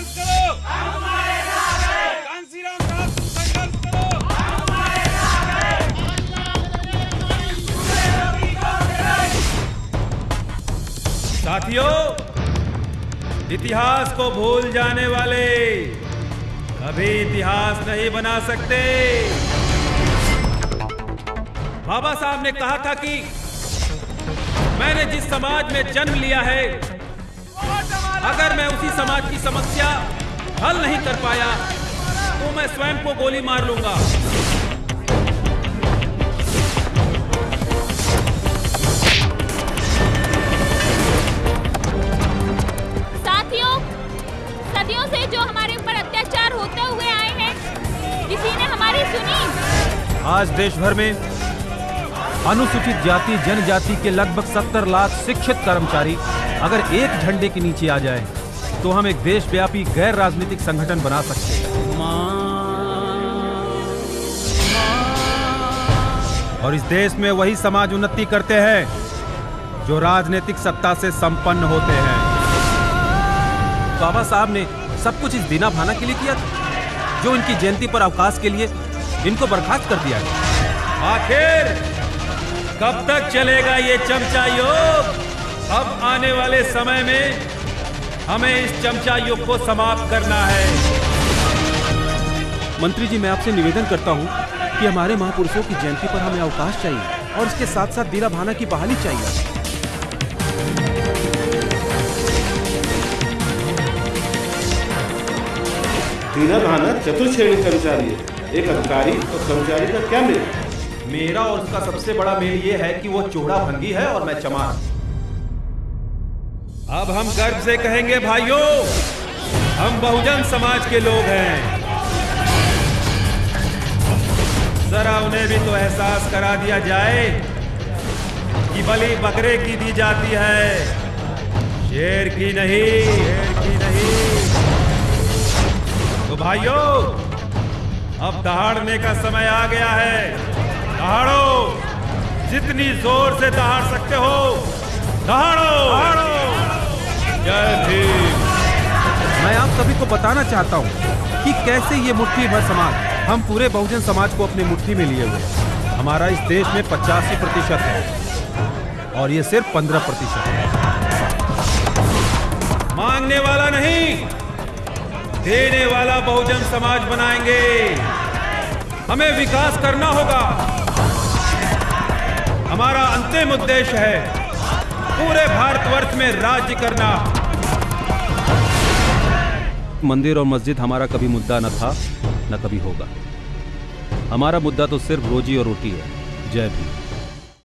संघर्ष करो साथियों, इतिहास को भूल जाने वाले कभी इतिहास नहीं बना सकते। बाबा साहब ने कहा था कि मैंने जिस समाज में जन्म लिया है अगर मैं उसी समाज की समस्या हल नहीं कर पाया तो मैं स्वयं को गोली मार लूँगा। साथियों सदियों से जो हमारे ऊपर अत्याचार होते हुए आए हैं किसी ने हमारी सुनी? आज देश भर में अनुसूचित जाति जनजाति के लगभग 70 लाख शिक्षित कर्मचारी अगर एक झंडे के नीचे आ जाए तो हम एक देशव्यापी गैर राजनीतिक संगठन बना सकते और इस देश में वही समाज उन्नति करते हैं, जो राजनीतिक सत्ता से संपन्न होते हैं। बाबा साहब ने सब कुछ इस दीना भाना के लिए किया था, जो इनकी जयंती पर अवकाश के लिए इनको बर्खास्त कर दिया आखिर कब तक चलेगा ये चमचा योग? अब आने वाले समय में हमें इस चमचा युग को समाप्त करना है। मंत्री जी मैं आपसे निवेदन करता हूँ कि हमारे महापुरुषों की जयंती पर हमें अवकाश चाहिए और इसके साथ साथ दीना भाना की बहाली चाहिए। दीना भाना चतुर्श्रेणी कर्मचारी है। एक अधिकारी और कर्मचारी का क्या मेल? मेरा और उसका सबसे बड़ा मेल ये है कि वो चोड़ा भंगी है और मैं चमार। अब हम गर्व से कहेंगे, भाइयों, हम बहुजन समाज के लोग हैं। जरा उन्हें भी तो एहसास करा दिया जाए कि बलि बकरे की दी जाती है, शेर की नहीं, शेर की नहीं। तो भाइयों, अब दहाड़ने का समय आ गया है। दहाड़ो, जितनी ज़ोर से दहाड़ सकते हो, दहाड़ो। सभी को बताना चाहता हूँ कि कैसे ये मुट्ठी भर समाज, हम पूरे बहुजन समाज को अपनी मुट्ठी में लिए हुए हमारा इस देश में पचासी प्रतिशत है और ये सिर्फ़ पंद्रह प्रतिशत है। मांगने वाला नहीं, देने वाला बहुजन समाज बनाएँगे। हमें विकास करना होगा। हमारा अंतिम उद्देश्य है पूरे भारतवर्ष में राज्य करना। मंदिर और मस्जिद हमारा कभी मुद्दा न था, न कभी होगा। हमारा मुद्दा तो सिर्फ़ रोजी और रोटी है। जय भीम।